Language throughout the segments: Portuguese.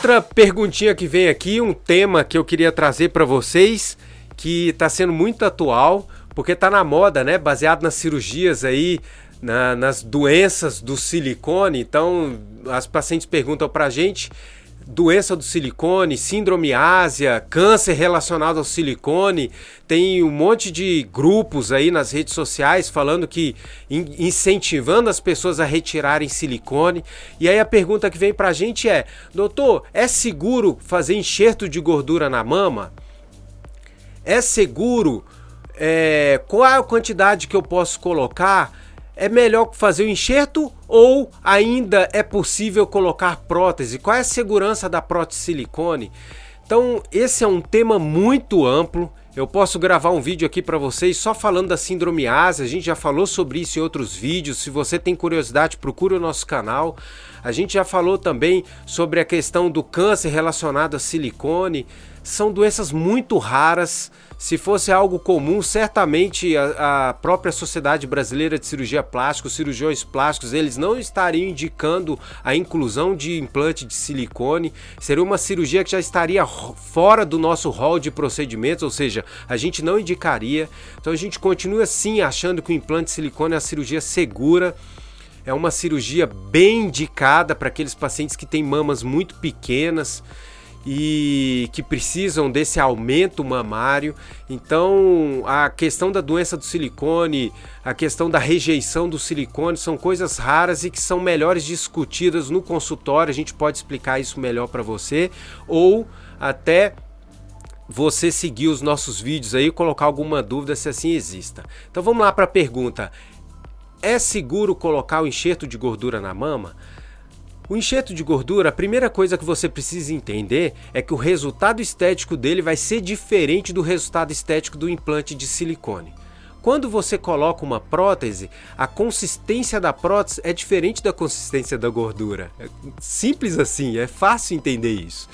outra perguntinha que vem aqui, um tema que eu queria trazer para vocês, que está sendo muito atual, porque está na moda, né? Baseado nas cirurgias aí, na, nas doenças do silicone. Então, as pacientes perguntam para a gente doença do silicone, síndrome ásia, câncer relacionado ao silicone. Tem um monte de grupos aí nas redes sociais falando que incentivando as pessoas a retirarem silicone. E aí a pergunta que vem pra gente é: "Doutor, é seguro fazer enxerto de gordura na mama? É seguro? É, qual a quantidade que eu posso colocar?" É melhor fazer o enxerto ou ainda é possível colocar prótese? Qual é a segurança da prótese silicone? Então, esse é um tema muito amplo. Eu posso gravar um vídeo aqui para vocês só falando da síndrome ASA. A gente já falou sobre isso em outros vídeos. Se você tem curiosidade, procure o nosso canal. A gente já falou também sobre a questão do câncer relacionado a silicone. São doenças muito raras se fosse algo comum, certamente a, a, própria Sociedade Brasileira de Cirurgia Plástica, os cirurgiões plásticos, eles não estariam indicando a inclusão de implante de silicone. Seria uma cirurgia que já estaria fora do nosso rol de procedimentos, ou seja, a gente não indicaria. Então a gente continua sim achando que o implante de silicone é a cirurgia segura. É uma cirurgia bem indicada para aqueles pacientes que têm mamas muito pequenas e que precisam desse aumento mamário. Então, a questão da doença do silicone, a questão da rejeição do silicone são coisas raras e que são melhores discutidas no consultório. A gente pode explicar isso melhor para você ou até você seguir os nossos vídeos aí e colocar alguma dúvida se assim exista. Então vamos lá para a pergunta. É seguro colocar o enxerto de gordura na mama? O enxerto de gordura, a primeira coisa que você precisa entender é que o resultado estético dele vai ser diferente do resultado estético do implante de silicone. Quando você coloca uma prótese, a consistência da prótese é diferente da consistência da gordura. É simples assim, é fácil entender isso.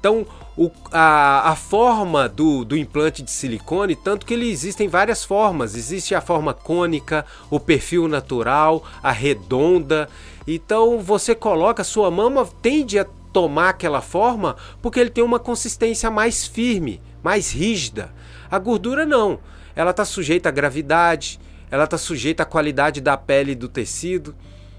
Então, o, a, a, forma do, do implante de silicone, tanto que ele existem várias formas. Existe a forma cônica, o perfil natural, a redonda. Então você coloca, sua mama tende a tomar aquela forma porque ele tem uma consistência mais firme, mais rígida. A gordura não, ela está sujeita à gravidade, ela está sujeita à qualidade da pele e do tecido.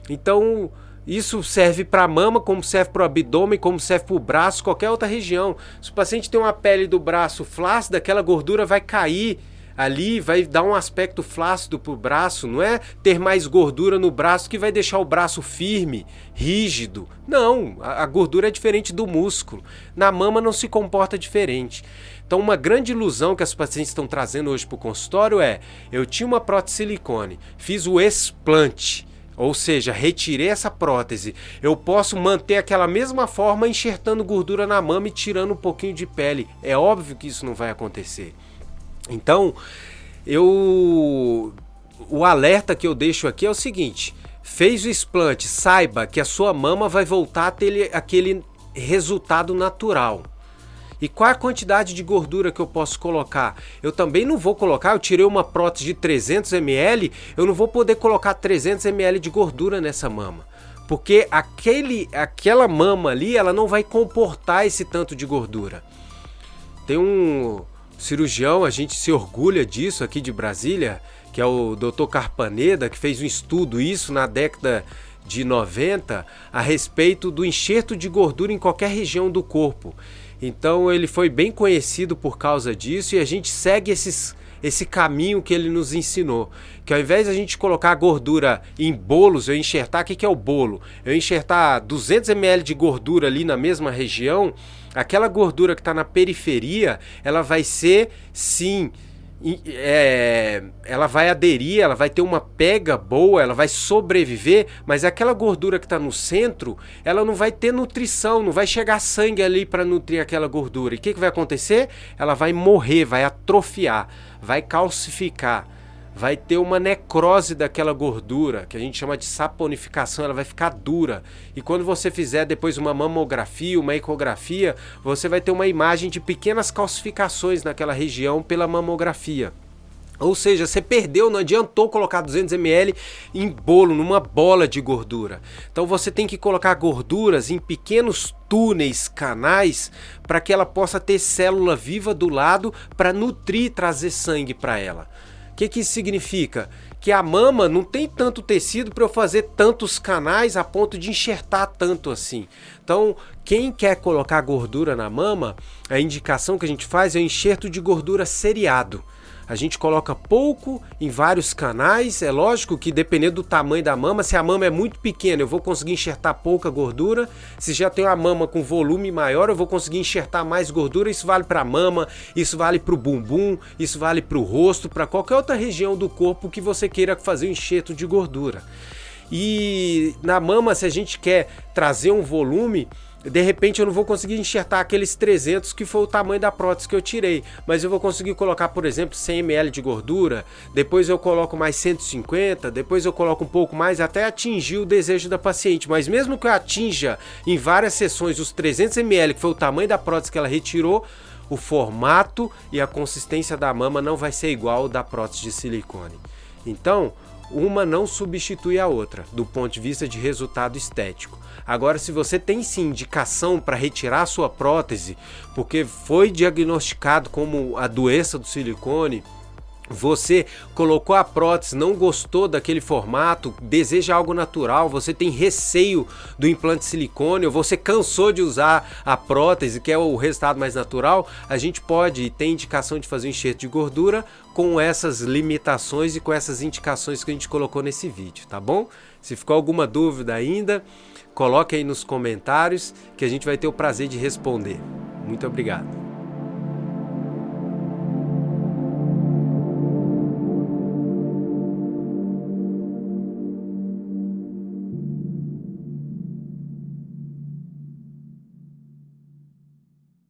Então isso serve para a mama, como serve para o abdômen, como serve para o braço, qualquer outra região. Se o paciente tem uma pele do braço flácida, aquela gordura vai cair ali vai dar um aspecto flácido para o braço, não é ter mais gordura no braço que vai deixar o braço firme, rígido. Não, a, gordura é diferente do músculo. Na mama não se comporta diferente. Então, uma grande ilusão que as pacientes estão trazendo hoje para o consultório é: eu tinha uma prótese silicone, fiz o explante. Ou seja, retirei essa prótese. Eu posso manter aquela mesma forma enxertando gordura na mama e tirando um pouquinho de pele. É óbvio que isso não vai acontecer. Então, eu o alerta que eu deixo aqui é o seguinte: fez o explante, saiba que a sua mama vai voltar a ter aquele resultado natural. E qual a quantidade de gordura que eu posso colocar? Eu também não vou colocar, eu tirei uma prótese de 300 ml, eu não vou poder colocar 300 ml de gordura nessa mama. Porque aquele, aquela mama ali, ela não vai comportar esse tanto de gordura. Tem um, cirurgião, a gente se orgulha disso aqui de Brasília, que é o Dr. Carpaneda, que fez um estudo isso na década de 90 a respeito do enxerto de gordura em qualquer região do corpo. Então ele foi bem conhecido por causa disso e a gente segue esses, esse caminho que ele nos ensinou. Que ao invés de a gente colocar gordura em bolos, eu enxertar, o que, que é o bolo? Eu enxertar 200 ml de gordura ali na mesma região, aquela gordura que está na periferia, ela vai ser sim. É, ela vai aderir, ela vai ter uma pega boa, ela vai sobreviver, mas aquela gordura que está no centro, ela não vai ter nutrição, não vai chegar sangue ali para nutrir aquela gordura. E o que, que vai acontecer? Ela vai morrer, vai atrofiar, vai calcificar vai ter uma necrose daquela gordura, que a gente chama de saponificação, ela vai ficar dura. E quando você fizer depois uma mamografia, uma ecografia, você vai ter uma imagem de pequenas calcificações naquela região pela mamografia. Ou seja, você perdeu, não adiantou colocar 200 ml em bolo, numa bola de gordura. Então você tem que colocar gorduras em pequenos túneis, canais, para que ela possa ter célula viva do lado para nutrir, trazer sangue para ela. Que, que isso significa? Que a mama não tem tanto tecido para eu fazer tantos canais a ponto de enxertar tanto assim. Então, quem quer colocar gordura na mama, a indicação que a gente faz é o enxerto de gordura seriado. A gente coloca pouco em vários canais. É lógico que dependendo do tamanho da mama, se a mama é muito pequena, eu vou conseguir enxertar pouca gordura. Se já tem uma mama com volume maior, eu vou conseguir enxertar mais gordura. Isso vale para mama, isso vale para o bumbum, isso vale para o rosto, para qualquer outra região do corpo que você queira fazer um enxerto de gordura. E na mama, se a gente quer trazer um volume, de repente eu não vou conseguir enxertar aqueles 300 que foi o tamanho da prótese que eu tirei, mas eu vou conseguir colocar, por exemplo, 100 ml de gordura, depois eu coloco mais 150, depois eu coloco um pouco mais até atingir o desejo da paciente. Mas mesmo que eu atinja em várias sessões os 300 ml, que foi o tamanho da prótese que ela retirou, o formato e a consistência da mama não vai ser igual ao da prótese de silicone. Então, uma não substitui a outra, do ponto de vista de resultado estético. Agora, se você tem sim indicação para retirar sua prótese, porque foi diagnosticado como a doença do silicone, você colocou a prótese, não gostou daquele formato, deseja algo natural, você tem receio do implante silicone, ou você cansou de usar a prótese, que é o resultado mais natural, a gente pode ter indicação de fazer um enxerto de gordura com essas limitações e com essas indicações que a gente colocou nesse vídeo, tá bom? Se ficou alguma dúvida ainda, coloque aí nos comentários que a gente vai ter o prazer de responder. Muito obrigado.